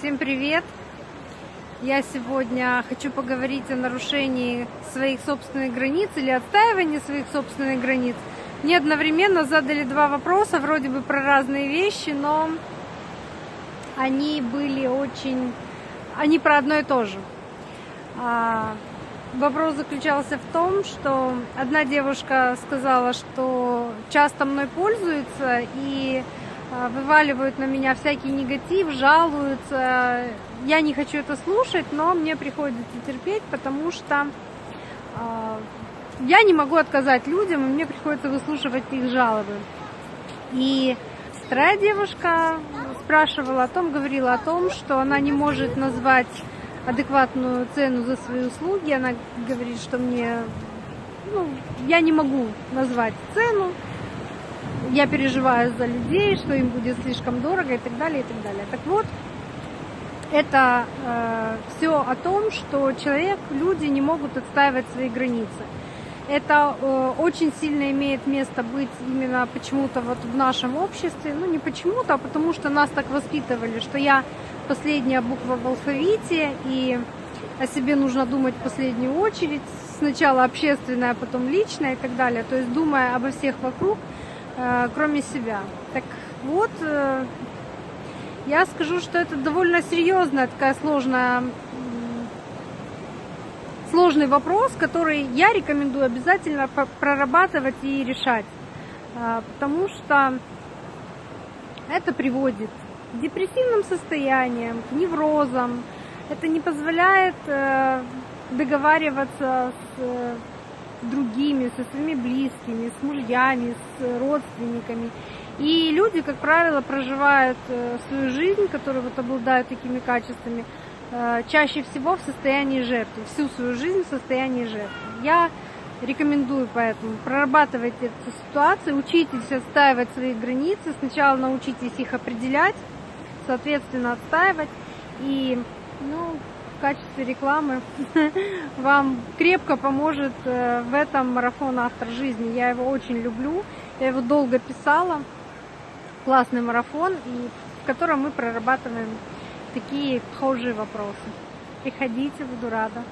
Всем привет! Я сегодня хочу поговорить о нарушении своих собственных границ или отстаивании своих собственных границ. Мне одновременно задали два вопроса, вроде бы про разные вещи, но они были очень... Они про одно и то же. А, вопрос заключался в том, что одна девушка сказала, что часто мной пользуется и вываливают на меня всякий негатив, жалуются. Я не хочу это слушать, но мне приходится терпеть, потому что э, я не могу отказать людям, и мне приходится выслушивать их жалобы. И вторая девушка спрашивала о том, говорила о том, что она не может назвать адекватную цену за свои услуги. Она говорит, что мне, ну, я не могу назвать цену, я переживаю за людей, что им будет слишком дорого и так далее, и так далее. Так вот, это э, все о том, что человек, люди не могут отстаивать свои границы. Это э, очень сильно имеет место быть именно почему-то вот в нашем обществе. Ну, не почему-то, а потому что нас так воспитывали, что я последняя буква в алфавите, и о себе нужно думать в последнюю очередь. Сначала общественное, а потом личное и так далее. То есть думая обо всех вокруг, Э, кроме себя. Так вот, э, я скажу, что это довольно серьезная такая сложная сложный вопрос, который я рекомендую обязательно прорабатывать и решать. Э, потому что это приводит к депрессивным состояниям, к неврозам. Это не позволяет договариваться с другими, со своими близкими, с мужьями, с родственниками. И люди, как правило, проживают э, свою жизнь, которые вот обладают такими качествами, э, чаще всего в состоянии жертвы, всю свою жизнь в состоянии жертвы. Я рекомендую поэтому прорабатывать эту ситуацию, учитесь отстаивать свои границы, сначала научитесь их определять, соответственно отстаивать и ну, в качестве рекламы вам крепко поможет э, в этом марафон автор жизни. Я его очень люблю, я его долго писала. Классный марафон, и в котором мы прорабатываем такие похожие вопросы. Приходите, буду рада.